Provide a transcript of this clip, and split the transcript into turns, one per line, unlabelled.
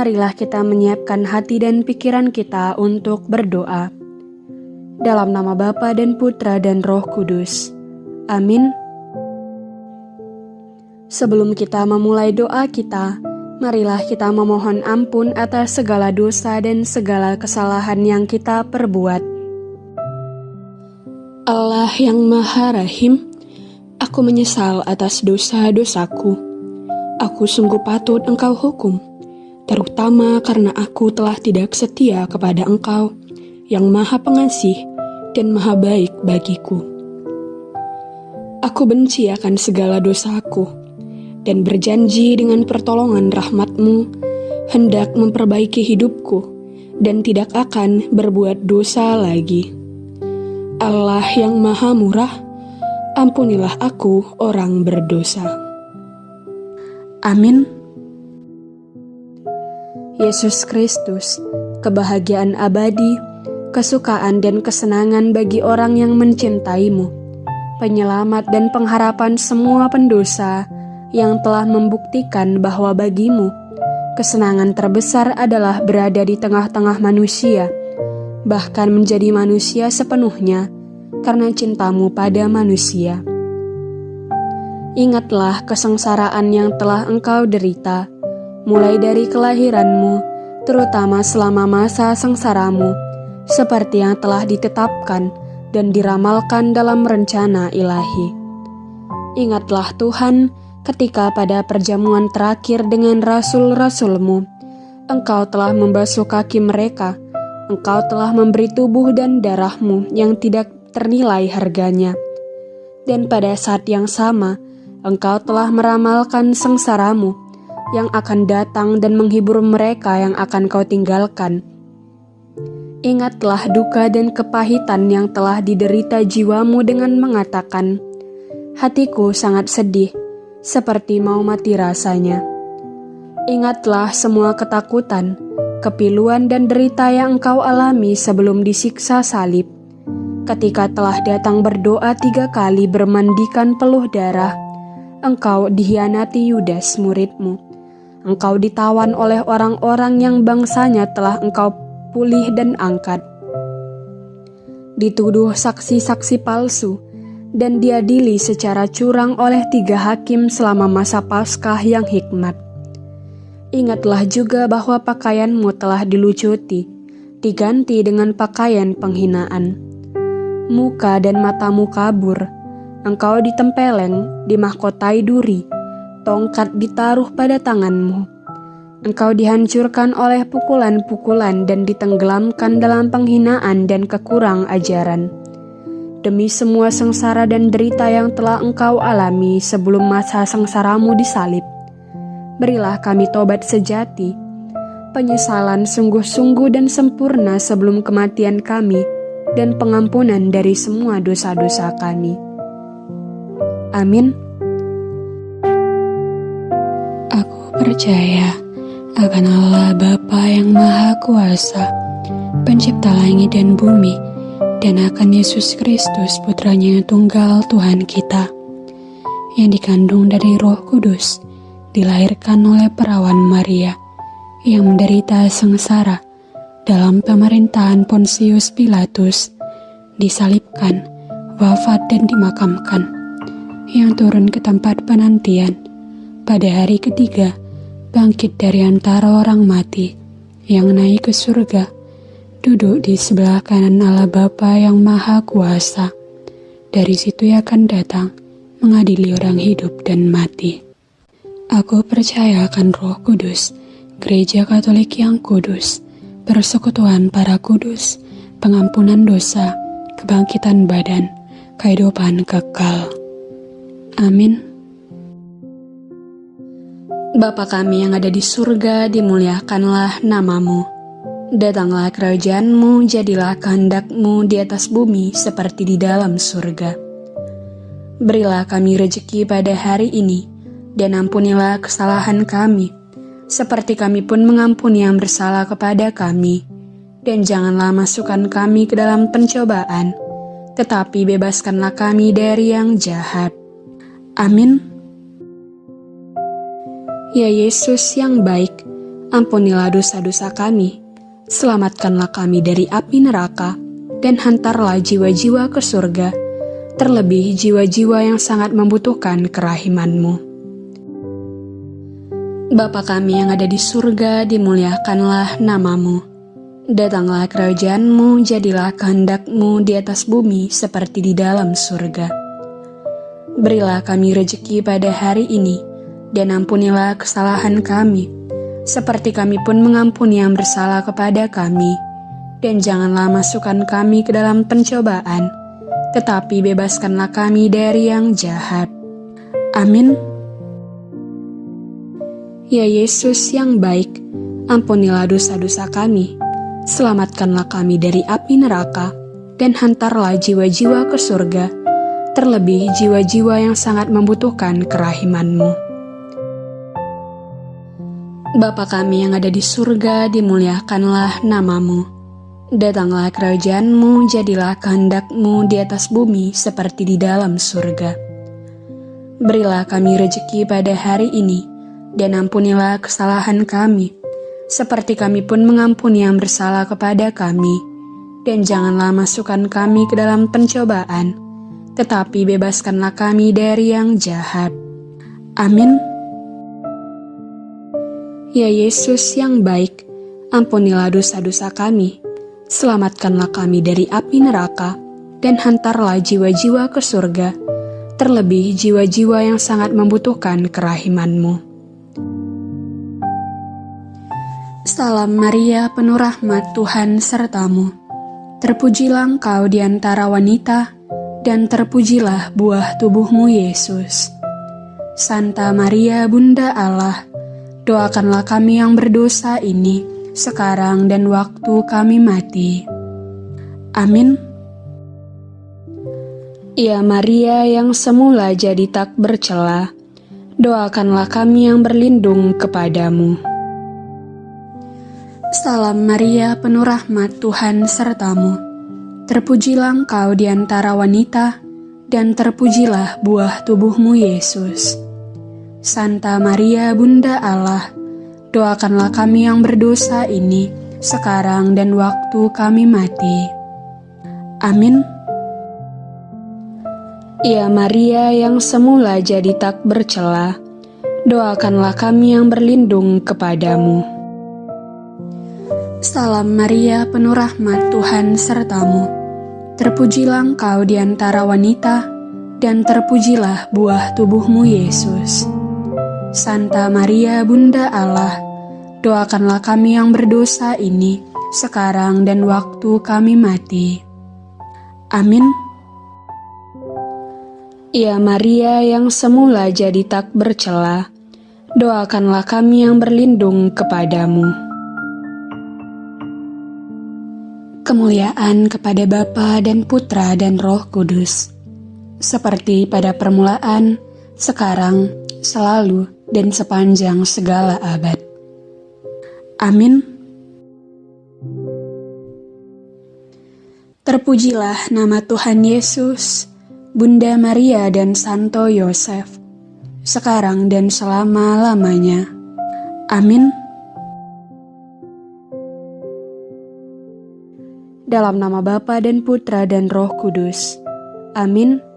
marilah kita menyiapkan hati dan pikiran kita untuk berdoa. Dalam nama Bapa dan Putra dan Roh Kudus. Amin. Sebelum kita memulai doa kita, marilah kita memohon ampun atas segala dosa dan segala kesalahan yang kita perbuat. Allah yang Maha Rahim, aku menyesal atas dosa-dosaku. Aku sungguh patut Engkau hukum terutama karena aku telah tidak setia kepada Engkau yang Maha Pengasih dan Maha Baik bagiku. Aku benci akan segala dosaku dan berjanji dengan pertolongan rahmatmu hendak memperbaiki hidupku dan tidak akan berbuat dosa lagi. Allah yang Maha Murah, ampunilah aku orang berdosa. Amin. Yesus Kristus, kebahagiaan abadi, kesukaan dan kesenangan bagi orang yang mencintaimu, penyelamat dan pengharapan semua pendosa yang telah membuktikan bahwa bagimu, kesenangan terbesar adalah berada di tengah-tengah manusia, bahkan menjadi manusia sepenuhnya karena cintamu pada manusia. Ingatlah kesengsaraan yang telah engkau derita, mulai dari kelahiranmu, terutama selama masa sengsaramu, seperti yang telah ditetapkan dan diramalkan dalam rencana ilahi. Ingatlah Tuhan ketika pada perjamuan terakhir dengan rasul-rasulmu, engkau telah membasuh kaki mereka, engkau telah memberi tubuh dan darahmu yang tidak ternilai harganya. Dan pada saat yang sama, engkau telah meramalkan sengsaramu, yang akan datang dan menghibur mereka yang akan kau tinggalkan. Ingatlah duka dan kepahitan yang telah diderita jiwamu dengan mengatakan, Hatiku sangat sedih, seperti mau mati rasanya. Ingatlah semua ketakutan, kepiluan dan derita yang engkau alami sebelum disiksa salib. Ketika telah datang berdoa tiga kali bermandikan peluh darah, engkau dihianati Yudas muridmu engkau ditawan oleh orang-orang yang bangsanya telah engkau pulih dan angkat. Dituduh saksi-saksi palsu dan diadili secara curang oleh tiga hakim selama masa Paskah yang hikmat. Ingatlah juga bahwa pakaianmu telah dilucuti, diganti dengan pakaian penghinaan. Muka dan matamu kabur, engkau ditempeleng, dimahkotai duri, tongkat ditaruh pada tanganmu. Engkau dihancurkan oleh pukulan-pukulan dan ditenggelamkan dalam penghinaan dan kekurang ajaran. Demi semua sengsara dan derita yang telah engkau alami sebelum masa sengsaramu disalib, berilah kami tobat sejati, penyesalan sungguh-sungguh dan sempurna sebelum kematian kami, dan pengampunan dari semua dosa-dosa kami. Amin.
Percaya akan Allah Bapa yang Maha Kuasa, pencipta langit dan bumi, dan akan Yesus Kristus putranya yang tunggal Tuhan kita, yang dikandung dari roh kudus, dilahirkan oleh perawan Maria, yang menderita sengsara dalam pemerintahan Pontius Pilatus, disalibkan, wafat dan dimakamkan, yang turun ke tempat penantian. Pada hari ketiga, bangkit dari antara orang mati, yang naik ke surga, duduk di sebelah kanan Allah Bapa yang Maha Kuasa. Dari situ ia akan datang, mengadili orang hidup dan mati. Aku percaya akan roh kudus, gereja katolik yang kudus, persekutuan para kudus, pengampunan dosa, kebangkitan badan, kehidupan kekal. Amin.
Bapa kami yang ada di surga, dimuliakanlah namamu. Datanglah kerajaanmu, jadilah kehendakmu di atas bumi seperti di dalam surga. Berilah kami rejeki pada hari ini, dan ampunilah kesalahan kami, seperti kami pun mengampuni yang bersalah kepada kami. Dan janganlah masukkan kami ke dalam pencobaan, tetapi bebaskanlah kami dari yang jahat. Amin. Ya Yesus yang baik, Ampunilah dosa-dosa kami, selamatkanlah kami dari api neraka, dan hantarlah jiwa-jiwa ke surga, terlebih jiwa-jiwa yang sangat membutuhkan kerahimanmu. Bapa kami yang ada di surga, dimuliakanlah namamu. Datanglah kerajaanmu, jadilah kehendakmu di atas bumi seperti di dalam surga. Berilah kami rejeki pada hari ini, dan ampunilah kesalahan kami, seperti kami pun mengampuni yang bersalah kepada kami. Dan janganlah masukkan kami ke dalam pencobaan, tetapi bebaskanlah kami dari yang jahat. Amin. Ya Yesus yang baik, ampunilah dosa-dosa kami, selamatkanlah kami dari api neraka, dan hantarlah jiwa-jiwa ke surga, terlebih jiwa-jiwa yang sangat membutuhkan kerahimanmu. Bapa kami yang ada di surga, dimuliakanlah namamu. Datanglah kerajaanmu, jadilah kehendakmu di atas bumi seperti di dalam surga. Berilah kami rejeki pada hari ini, dan ampunilah kesalahan kami, seperti kami pun mengampuni yang bersalah kepada kami. Dan janganlah masukkan kami ke dalam pencobaan, tetapi bebaskanlah kami dari yang jahat. Amin. Ya Yesus yang baik, ampunilah dosa-dosa kami, selamatkanlah kami dari api neraka, dan hantarlah jiwa-jiwa ke surga, terlebih jiwa-jiwa yang sangat membutuhkan kerahimanmu. Salam Maria, penuh rahmat Tuhan sertamu. Terpujilah engkau di antara wanita, dan terpujilah buah tubuhmu Yesus. Santa Maria, Bunda Allah, doakanlah kami yang berdosa ini, sekarang dan waktu kami mati. Amin. Ya Maria yang semula jadi tak bercela, doakanlah kami yang berlindung kepadamu. Salam Maria, penuh rahmat Tuhan sertamu. Terpujilah engkau di antara wanita, dan terpujilah buah tubuhmu Yesus. Santa Maria, Bunda Allah, doakanlah kami yang berdosa ini, sekarang dan waktu kami mati. Amin. Ya Maria yang semula jadi tak bercela, doakanlah kami yang berlindung kepadamu. Salam Maria, penuh rahmat Tuhan sertamu. Terpujilah engkau di antara wanita, dan terpujilah buah tubuhmu Yesus. Santa Maria, Bunda Allah, doakanlah kami yang berdosa ini, sekarang dan waktu kami mati. Amin. Ya Maria yang semula jadi tak bercela, doakanlah kami yang berlindung kepadamu. kemuliaan kepada Bapa dan Putra dan Roh Kudus, seperti pada permulaan, sekarang, selalu, dan sepanjang segala abad. Amin. Terpujilah nama Tuhan Yesus, Bunda Maria dan Santo Yosef, sekarang dan selama-lamanya. Amin. Dalam nama Bapa dan Putra dan Roh Kudus. Amin.